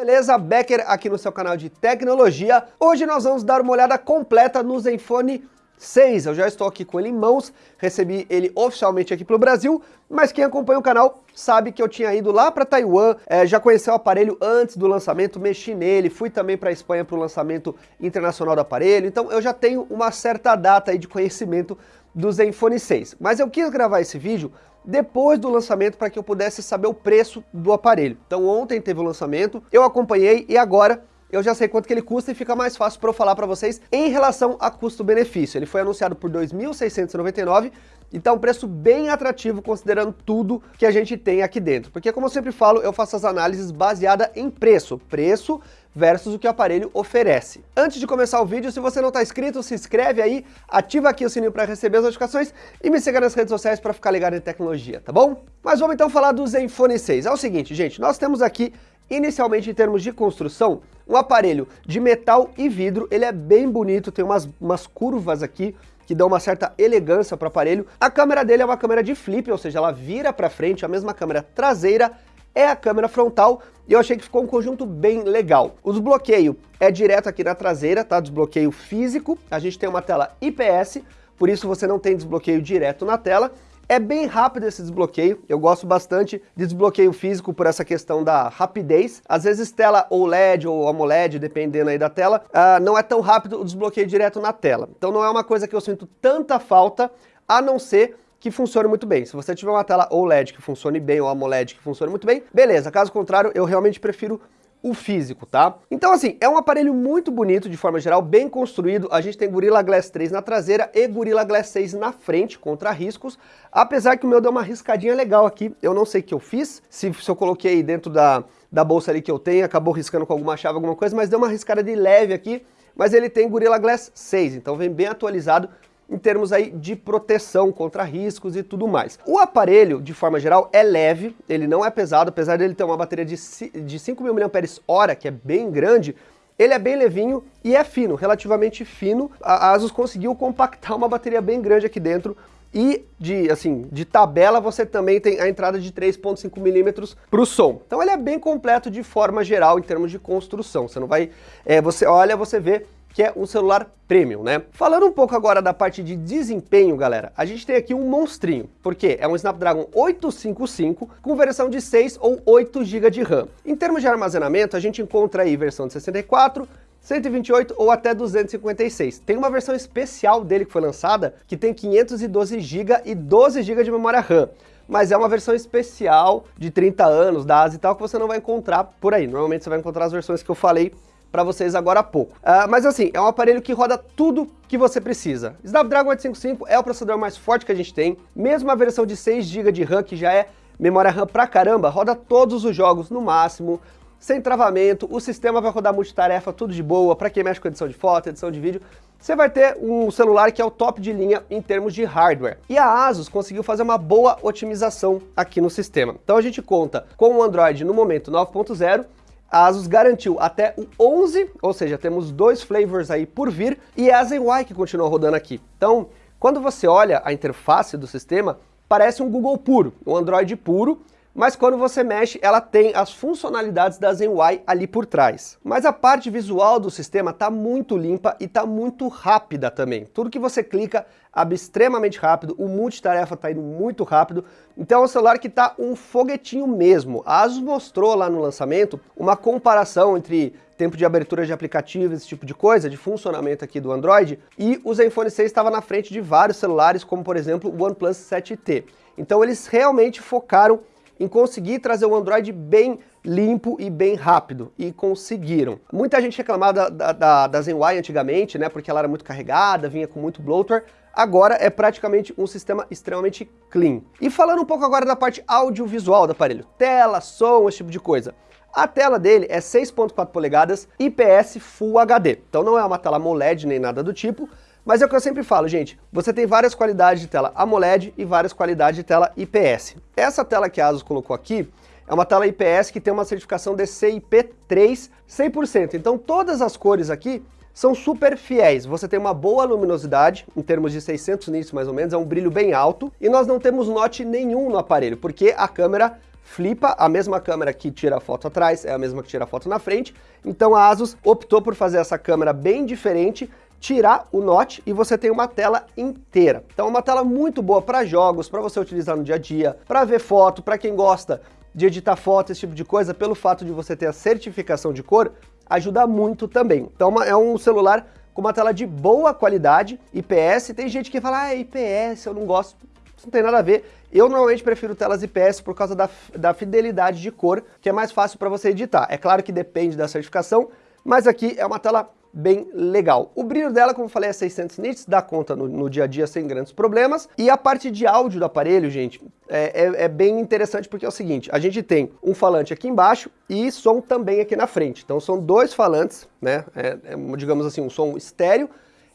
Beleza, Becker aqui no seu canal de tecnologia. Hoje nós vamos dar uma olhada completa no Zenfone 6. Eu já estou aqui com ele em mãos, recebi ele oficialmente aqui para o Brasil, mas quem acompanha o canal sabe que eu tinha ido lá para Taiwan, é, já conheci o aparelho antes do lançamento, mexi nele, fui também para a Espanha para o lançamento internacional do aparelho, então eu já tenho uma certa data aí de conhecimento do Zenfone 6. Mas eu quis gravar esse vídeo depois do lançamento para que eu pudesse saber o preço do aparelho. Então ontem teve o lançamento, eu acompanhei e agora eu já sei quanto que ele custa e fica mais fácil para eu falar para vocês em relação a custo-benefício. Ele foi anunciado por R$ 2.699 e tá um preço bem atrativo considerando tudo que a gente tem aqui dentro. Porque como eu sempre falo, eu faço as análises baseadas em preço. Preço versus o que o aparelho oferece. Antes de começar o vídeo, se você não está inscrito, se inscreve aí, ativa aqui o sininho para receber as notificações e me siga nas redes sociais para ficar ligado em tecnologia, tá bom? Mas vamos então falar do Zenfone 6. É o seguinte, gente, nós temos aqui Inicialmente, em termos de construção, um aparelho de metal e vidro, ele é bem bonito, tem umas, umas curvas aqui, que dão uma certa elegância para o aparelho. A câmera dele é uma câmera de flip, ou seja, ela vira para frente, a mesma câmera traseira é a câmera frontal, e eu achei que ficou um conjunto bem legal. O desbloqueio é direto aqui na traseira, tá? Desbloqueio físico, a gente tem uma tela IPS, por isso você não tem desbloqueio direto na tela, é bem rápido esse desbloqueio, eu gosto bastante de desbloqueio físico por essa questão da rapidez. Às vezes tela OLED ou AMOLED, dependendo aí da tela, uh, não é tão rápido o desbloqueio direto na tela. Então não é uma coisa que eu sinto tanta falta, a não ser que funcione muito bem. Se você tiver uma tela OLED que funcione bem ou AMOLED que funcione muito bem, beleza. Caso contrário, eu realmente prefiro o físico, tá? Então assim, é um aparelho muito bonito de forma geral, bem construído, a gente tem Gorilla Glass 3 na traseira e Gorilla Glass 6 na frente, contra riscos, apesar que o meu deu uma riscadinha legal aqui, eu não sei o que eu fiz, se, se eu coloquei dentro da, da bolsa ali que eu tenho, acabou riscando com alguma chave, alguma coisa, mas deu uma riscada de leve aqui, mas ele tem Gorilla Glass 6, então vem bem atualizado, em termos aí de proteção contra riscos e tudo mais. O aparelho, de forma geral, é leve, ele não é pesado, apesar dele ter uma bateria de, de 5.000 mAh, que é bem grande, ele é bem levinho e é fino, relativamente fino. A Asus conseguiu compactar uma bateria bem grande aqui dentro, e de, assim, de tabela você também tem a entrada de 3.5mm para o som. Então ele é bem completo de forma geral em termos de construção. Você não vai, é, você olha, você vê que é um celular premium, né? Falando um pouco agora da parte de desempenho, galera, a gente tem aqui um monstrinho, porque é um Snapdragon 855 com versão de 6 ou 8 GB de RAM. Em termos de armazenamento, a gente encontra aí versão de 64, 128 ou até 256. Tem uma versão especial dele que foi lançada, que tem 512 GB e 12 GB de memória RAM mas é uma versão especial de 30 anos da ASA e tal que você não vai encontrar por aí. Normalmente você vai encontrar as versões que eu falei para vocês agora há pouco. Uh, mas assim, é um aparelho que roda tudo que você precisa. Snapdragon 855 é o processador mais forte que a gente tem, mesmo a versão de 6 GB de RAM, que já é memória RAM pra caramba, roda todos os jogos no máximo, sem travamento, o sistema vai rodar multitarefa, tudo de boa, para quem mexe com edição de foto, edição de vídeo, você vai ter um celular que é o top de linha em termos de hardware. E a Asus conseguiu fazer uma boa otimização aqui no sistema. Então a gente conta com o Android no momento 9.0, a Asus garantiu até o 11, ou seja, temos dois flavors aí por vir, e é a ZenY que continua rodando aqui. Então, quando você olha a interface do sistema, parece um Google puro, um Android puro, mas quando você mexe, ela tem as funcionalidades da ZenY ali por trás. Mas a parte visual do sistema está muito limpa e está muito rápida também. Tudo que você clica abre extremamente rápido, o multitarefa está indo muito rápido, então é um celular que está um foguetinho mesmo. A Asus mostrou lá no lançamento uma comparação entre tempo de abertura de aplicativos, esse tipo de coisa, de funcionamento aqui do Android, e o Zenfone 6 estava na frente de vários celulares, como por exemplo o OnePlus 7T. Então eles realmente focaram em conseguir trazer o Android bem limpo e bem rápido, e conseguiram. Muita gente reclamava da, da, da ZenY antigamente, né, porque ela era muito carregada, vinha com muito bloatware, agora é praticamente um sistema extremamente clean. E falando um pouco agora da parte audiovisual do aparelho, tela, som, esse tipo de coisa. A tela dele é 6.4 polegadas IPS Full HD, então não é uma tela AMOLED nem nada do tipo, mas é o que eu sempre falo, gente, você tem várias qualidades de tela AMOLED e várias qualidades de tela IPS. Essa tela que a Asus colocou aqui é uma tela IPS que tem uma certificação DCI-P3 100%, então todas as cores aqui são super fiéis. Você tem uma boa luminosidade, em termos de 600 nits mais ou menos, é um brilho bem alto, e nós não temos note nenhum no aparelho, porque a câmera flipa, a mesma câmera que tira a foto atrás é a mesma que tira a foto na frente, então a Asus optou por fazer essa câmera bem diferente, tirar o notch e você tem uma tela inteira. Então é uma tela muito boa para jogos, para você utilizar no dia a dia, para ver foto, para quem gosta de editar foto, esse tipo de coisa, pelo fato de você ter a certificação de cor, ajuda muito também. Então é um celular com uma tela de boa qualidade, IPS, tem gente que fala, ah, IPS, eu não gosto, isso não tem nada a ver. Eu normalmente prefiro telas IPS por causa da, da fidelidade de cor, que é mais fácil para você editar. É claro que depende da certificação, mas aqui é uma tela bem legal. O brilho dela, como eu falei, é 600 nits, dá conta no, no, dia a dia sem grandes problemas. E a parte de áudio do aparelho, gente, é, é, é, bem interessante porque é o seguinte, a gente tem um falante aqui embaixo e som também aqui na frente. Então são dois falantes, né, é, é digamos assim, um som estéreo,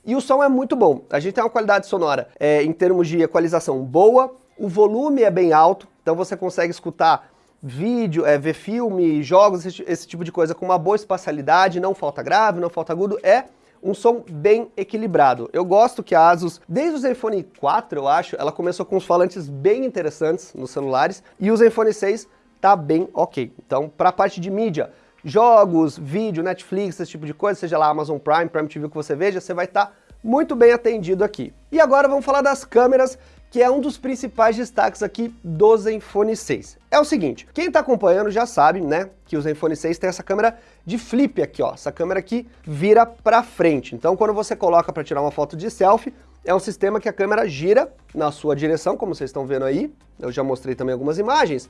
e o som é muito bom. A gente tem uma qualidade sonora é, em termos de equalização boa, o volume é bem alto, então você consegue escutar vídeo, é, ver filme, jogos, esse, esse, tipo de coisa com uma boa espacialidade, não falta grave, não falta agudo, é um som bem equilibrado. Eu gosto que a Asus, desde o Zenfone 4, eu acho, ela começou com os falantes bem interessantes nos celulares, e o Zenfone 6 tá bem ok. Então, para a parte de mídia, jogos, vídeo, Netflix, esse tipo de coisa, seja lá Amazon Prime, Prime TV que você veja, você vai estar tá muito bem atendido aqui. E agora vamos falar das câmeras que é um dos principais destaques aqui do Zenfone 6. É o seguinte, quem está acompanhando já sabe, né, que o Zenfone 6 tem essa câmera de flip aqui, ó, essa câmera aqui vira para frente. Então quando você coloca para tirar uma foto de selfie, é um sistema que a câmera gira na sua direção, como vocês estão vendo aí, eu já mostrei também algumas imagens,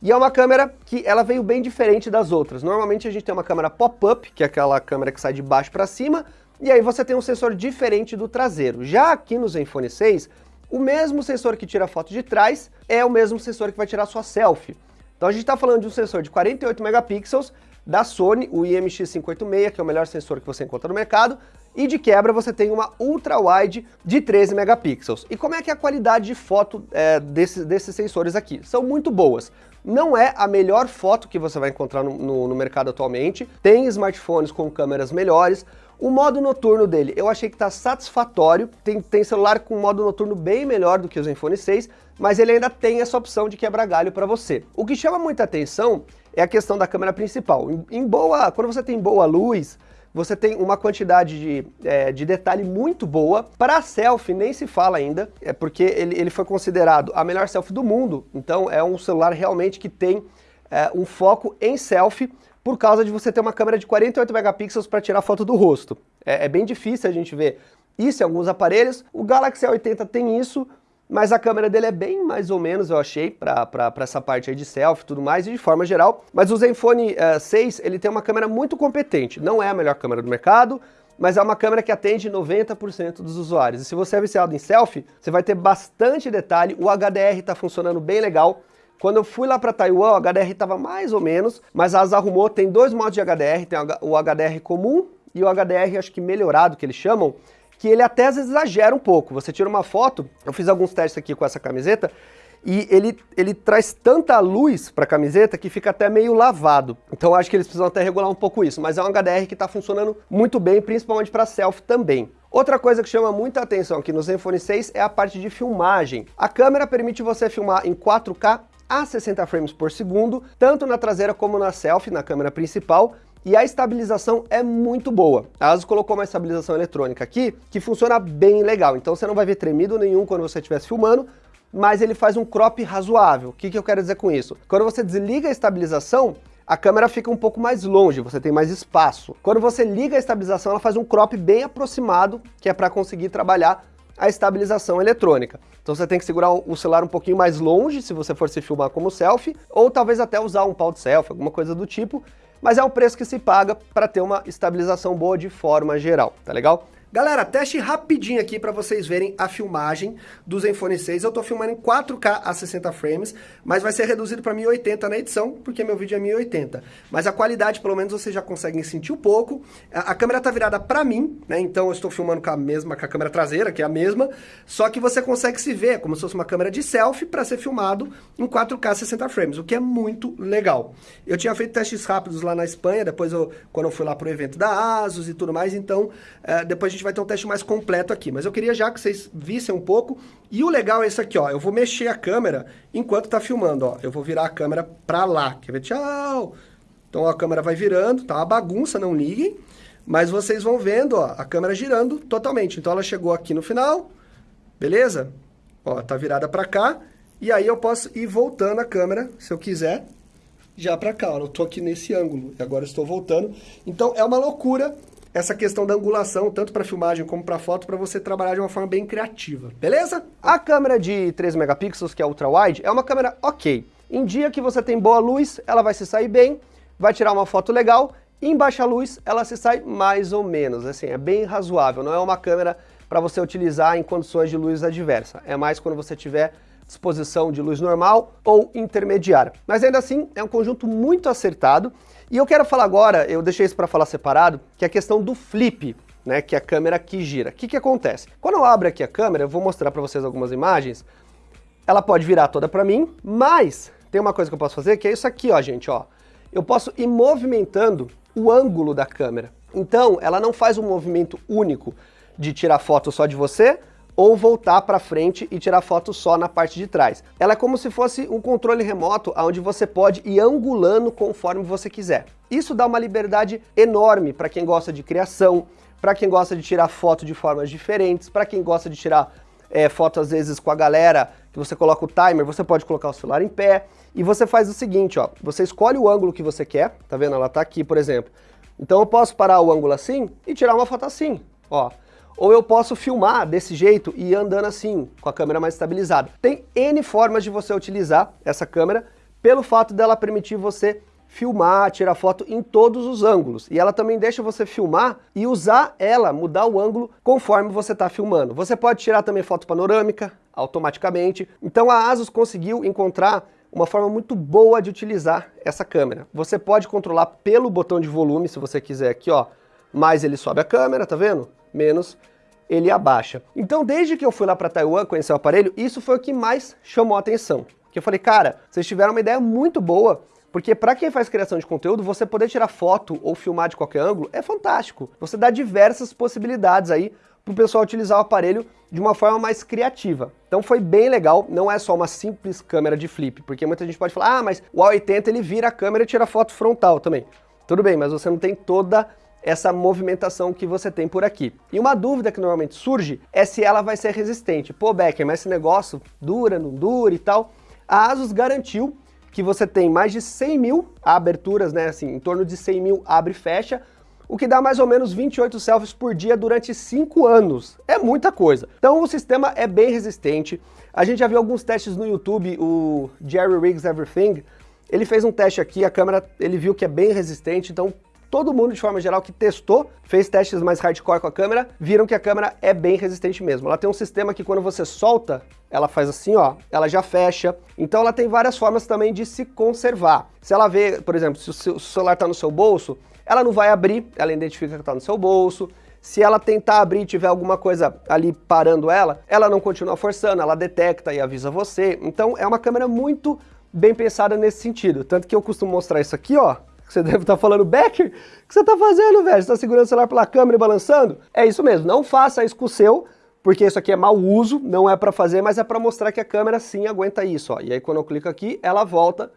e é uma câmera que ela veio bem diferente das outras. Normalmente a gente tem uma câmera pop-up, que é aquela câmera que sai de baixo para cima, e aí você tem um sensor diferente do traseiro. Já aqui no Zenfone 6, o mesmo sensor que tira foto de trás é o mesmo sensor que vai tirar sua selfie. Então a gente está falando de um sensor de 48 megapixels da Sony, o IMX586, que é o melhor sensor que você encontra no mercado, e de quebra você tem uma ultra-wide de 13 megapixels. E como é que é a qualidade de foto é, desses, desses sensores aqui? São muito boas. Não é a melhor foto que você vai encontrar no, no, no mercado atualmente, tem smartphones com câmeras melhores, o modo noturno dele, eu achei que está satisfatório, tem, tem celular com modo noturno bem melhor do que o Zenfone 6, mas ele ainda tem essa opção de quebra galho para você. O que chama muita atenção é a questão da câmera principal. Em, em boa, quando você tem boa luz, você tem uma quantidade de, é, de detalhe muito boa. Para selfie nem se fala ainda, é porque ele, ele foi considerado a melhor selfie do mundo, então é um celular realmente que tem é, um foco em selfie, por causa de você ter uma câmera de 48 megapixels para tirar foto do rosto. É, é, bem difícil a gente ver isso em alguns aparelhos. O Galaxy A80 tem isso, mas a câmera dele é bem mais ou menos, eu achei, para essa parte de selfie e tudo mais, e de forma geral. Mas o Zenfone uh, eh, 6, ele tem uma câmera muito competente. Não é a melhor câmera do mercado, mas é uma câmera que atende 90% dos usuários. E se você é viciado em selfie, você vai ter bastante detalhe, o HDR está funcionando bem legal, quando eu fui lá para Taiwan, o HDR estava mais ou menos, mas a ASA arrumou, tem dois modos de HDR, tem o HDR comum e o HDR, acho que melhorado, que eles chamam, que ele até às vezes exagera um pouco. Você tira uma foto, eu fiz alguns testes aqui com essa camiseta, e ele, ele traz tanta luz para a camiseta que fica até meio lavado. Então acho que eles precisam até regular um pouco isso, mas é um HDR que está funcionando muito bem, principalmente para selfie também. Outra coisa que chama muita atenção aqui no Zenfone 6 é a parte de filmagem. A câmera permite você filmar em 4K a 60 frames por segundo, tanto na traseira como na selfie, na câmera principal, e a estabilização é muito boa. A ASUS colocou uma estabilização eletrônica aqui que funciona bem legal, então você não vai ver tremido nenhum quando você estiver filmando, mas ele faz um crop razoável. O que, que eu quero dizer com isso? Quando você desliga a estabilização, a câmera fica um pouco mais longe, você tem mais espaço. Quando você liga a estabilização, ela faz um crop bem aproximado, que é para conseguir trabalhar a estabilização eletrônica. Então você tem que segurar o celular um pouquinho mais longe, se você for se filmar como selfie, ou talvez até usar um pau de selfie, alguma coisa do tipo, mas é o preço que se paga para ter uma estabilização boa de forma geral, tá legal? Galera, teste rapidinho aqui para vocês verem a filmagem do Zenfone 6. Eu tô filmando em 4K a 60 frames, mas vai ser reduzido para 1080 na edição, porque meu vídeo é 1080. Mas a qualidade, pelo menos, vocês já conseguem sentir um pouco. A, a câmera tá virada para mim, né? Então eu estou filmando com a mesma, com a câmera traseira, que é a mesma, só que você consegue se ver como se fosse uma câmera de selfie para ser filmado em 4K 60 frames, o que é muito legal. Eu tinha feito testes rápidos lá na Espanha, depois eu, quando eu fui lá pro evento da ASUS e tudo mais, então é, depois a gente vai ter um teste mais completo aqui, mas eu queria já que vocês vissem um pouco. E o legal é esse aqui, ó, eu vou mexer a câmera enquanto tá filmando, ó. Eu vou virar a câmera pra lá, quer ver? Tchau! Então ó, a câmera vai virando, tá uma bagunça, não liguem. Mas vocês vão vendo, ó, a câmera girando totalmente. Então ela chegou aqui no final, beleza? Ó, tá virada pra cá. E aí eu posso ir voltando a câmera, se eu quiser, já pra cá. Ó, eu tô aqui nesse ângulo e agora estou voltando. Então é uma loucura essa questão da angulação, tanto para filmagem como para foto, para você trabalhar de uma forma bem criativa, beleza? A câmera de 13 megapixels, que é ultra-wide, é uma câmera ok. Em dia que você tem boa luz, ela vai se sair bem, vai tirar uma foto legal, em baixa luz, ela se sai mais ou menos, assim, é bem razoável, não é uma câmera para você utilizar em condições de luz adversa, é mais quando você tiver disposição de luz normal ou intermediária. Mas ainda assim, é um conjunto muito acertado, e eu quero falar agora, eu deixei isso para falar separado, que é a questão do flip, né, que é a câmera que gira. O que, que acontece? Quando eu abro aqui a câmera, eu vou mostrar para vocês algumas imagens, ela pode virar toda para mim, mas tem uma coisa que eu posso fazer, que é isso aqui, ó, gente, ó. Eu posso ir movimentando o ângulo da câmera. Então, ela não faz um movimento único de tirar foto só de você, ou voltar para frente e tirar foto só na parte de trás. Ela é como se fosse um controle remoto onde você pode ir angulando conforme você quiser. Isso dá uma liberdade enorme para quem gosta de criação, para quem gosta de tirar foto de formas diferentes, para quem gosta de tirar é, foto às vezes com a galera, que você coloca o timer, você pode colocar o celular em pé, e você faz o seguinte, ó, você escolhe o ângulo que você quer, tá vendo? Ela tá aqui, por exemplo. Então eu posso parar o ângulo assim e tirar uma foto assim, ó. Ou eu posso filmar desse jeito e andando assim, com a câmera mais estabilizada. Tem N formas de você utilizar essa câmera, pelo fato dela permitir você filmar, tirar foto em todos os ângulos. E ela também deixa você filmar e usar ela, mudar o ângulo conforme você está filmando. Você pode tirar também foto panorâmica, automaticamente. Então a ASUS conseguiu encontrar uma forma muito boa de utilizar essa câmera. Você pode controlar pelo botão de volume, se você quiser aqui, ó. Mais ele sobe a câmera, tá vendo? Menos ele abaixa. Então, desde que eu fui lá para Taiwan conhecer o aparelho, isso foi o que mais chamou a atenção. Que eu falei, cara, vocês tiveram uma ideia muito boa, porque para quem faz criação de conteúdo, você poder tirar foto ou filmar de qualquer ângulo é fantástico. Você dá diversas possibilidades aí para o pessoal utilizar o aparelho de uma forma mais criativa. Então foi bem legal, não é só uma simples câmera de flip, porque muita gente pode falar, ah, mas o A80 ele vira a câmera e tira foto frontal também. Tudo bem, mas você não tem toda essa movimentação que você tem por aqui. E uma dúvida que normalmente surge é se ela vai ser resistente. Pô, Becker, mas esse negócio dura, não dura e tal? A ASUS garantiu que você tem mais de 100 mil aberturas, né, assim, em torno de 100 mil abre e fecha, o que dá mais ou menos 28 selfies por dia durante 5 anos. É muita coisa. Então o sistema é bem resistente. A gente já viu alguns testes no YouTube, o Jerry Riggs Everything, ele fez um teste aqui, a câmera, ele viu que é bem resistente, então todo mundo, de forma geral, que testou, fez testes mais hardcore com a câmera, viram que a câmera é bem resistente mesmo. Ela tem um sistema que quando você solta, ela faz assim, ó, ela já fecha. Então ela tem várias formas também de se conservar. Se ela vê, por exemplo, se o celular está no seu bolso, ela não vai abrir, ela identifica que está no seu bolso. Se ela tentar abrir e tiver alguma coisa ali parando ela, ela não continua forçando, ela detecta e avisa você. Então é uma câmera muito bem pensada nesse sentido. Tanto que eu costumo mostrar isso aqui, ó, você deve estar falando, Becker, o que você está fazendo, velho? Você está segurando o celular pela câmera e balançando? É isso mesmo, não faça isso com o seu, porque isso aqui é mau uso, não é para fazer, mas é para mostrar que a câmera sim aguenta isso. Ó. E aí quando eu clico aqui, ela volta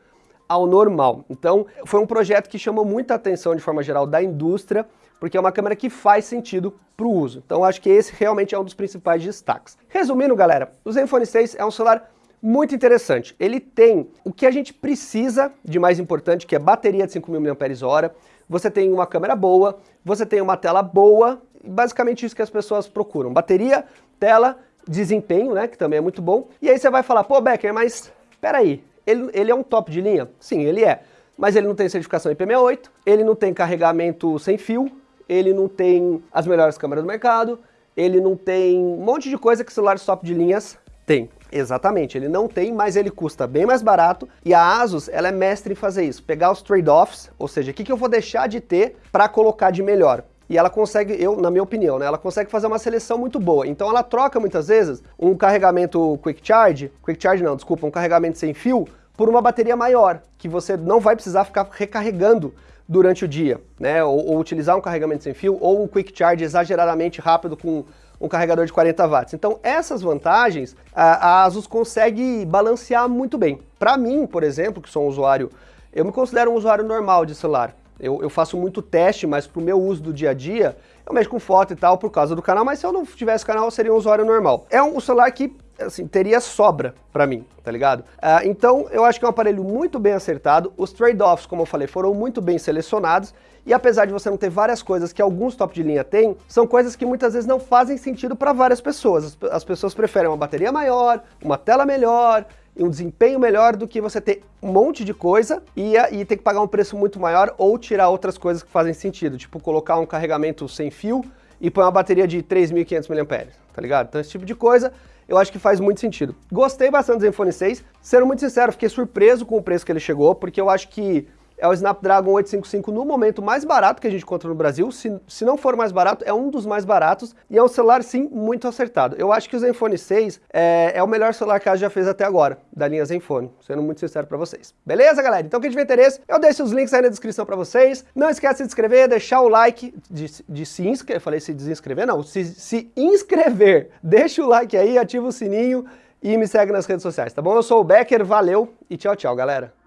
ao normal. Então foi um projeto que chamou muita atenção de forma geral da indústria, porque é uma câmera que faz sentido para o uso. Então acho que esse realmente é um dos principais destaques. Resumindo, galera, o Zenfone 6 é um celular muito interessante. Ele tem o que a gente precisa de mais importante, que é bateria de 5.000 mAh, você tem uma câmera boa, você tem uma tela boa, basicamente isso que as pessoas procuram. Bateria, tela, desempenho, né, que também é muito bom. E aí você vai falar, pô, Becker, mas peraí, ele, ele é um top de linha? Sim, ele é. Mas ele não tem certificação IP68, ele não tem carregamento sem fio, ele não tem as melhores câmeras do mercado, ele não tem um monte de coisa que celulares top de linhas tem. Exatamente, ele não tem, mas ele custa bem mais barato e a Asus ela é mestre em fazer isso, pegar os trade-offs, ou seja, o que, que eu vou deixar de ter para colocar de melhor. E ela consegue, eu, na minha opinião, né, ela consegue fazer uma seleção muito boa. Então ela troca muitas vezes um carregamento Quick Charge, Quick Charge não, desculpa, um carregamento sem fio, por uma bateria maior, que você não vai precisar ficar recarregando durante o dia, né? Ou, ou, utilizar um carregamento sem fio, ou um quick charge exageradamente rápido com um carregador de 40 watts. Então essas vantagens a, a Asus consegue balancear muito bem. Para mim, por exemplo, que sou um usuário, eu me considero um usuário normal de celular. Eu, eu faço muito teste, mas para o meu uso do dia a dia, eu mexo com foto e tal por causa do canal, mas se eu não tivesse canal, eu seria um usuário normal. É um celular que assim, teria sobra para mim, tá ligado? Uh, então, eu acho que é um aparelho muito bem acertado, os trade-offs, como eu falei, foram muito bem selecionados, e apesar de você não ter várias coisas que alguns top de linha têm, são coisas que muitas vezes não fazem sentido para várias pessoas. As, as pessoas preferem uma bateria maior, uma tela melhor, um desempenho melhor do que você ter um monte de coisa e, e ter que pagar um preço muito maior ou tirar outras coisas que fazem sentido, tipo colocar um carregamento sem fio e pôr uma bateria de 3.500 mAh, tá ligado? Então esse tipo de coisa eu acho que faz muito sentido. Gostei bastante do Zenfone 6, sendo muito sincero, fiquei surpreso com o preço que ele chegou, porque eu acho que é o Snapdragon 855 no momento mais barato que a gente encontra no Brasil, se, se não for mais barato, é um dos mais baratos, e é um celular sim muito acertado. Eu acho que o Zenfone 6 é, é o melhor celular que a já fez até agora, da linha Zenfone, sendo muito sincero para vocês. Beleza, galera? Então quem tiver interesse, eu deixo os links aí na descrição para vocês. Não esquece de se inscrever, deixar o like, de, de se inscrever, falei se desinscrever, não, se, se inscrever, deixa o like aí, ativa o sininho, e me segue nas redes sociais, tá bom? Eu sou o Becker, valeu e tchau, tchau, galera.